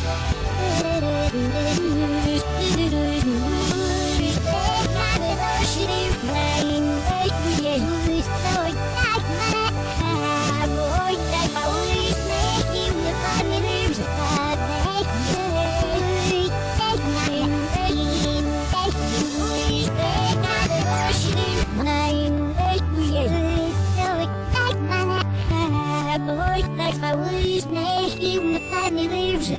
Oh, oh, oh, oh, oh, oh, Bridge.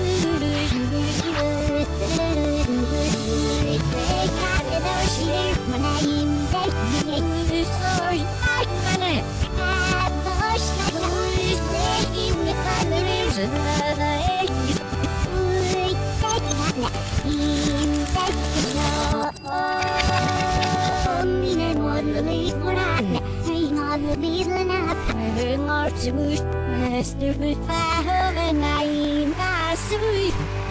sweet. Rush me to leave now and start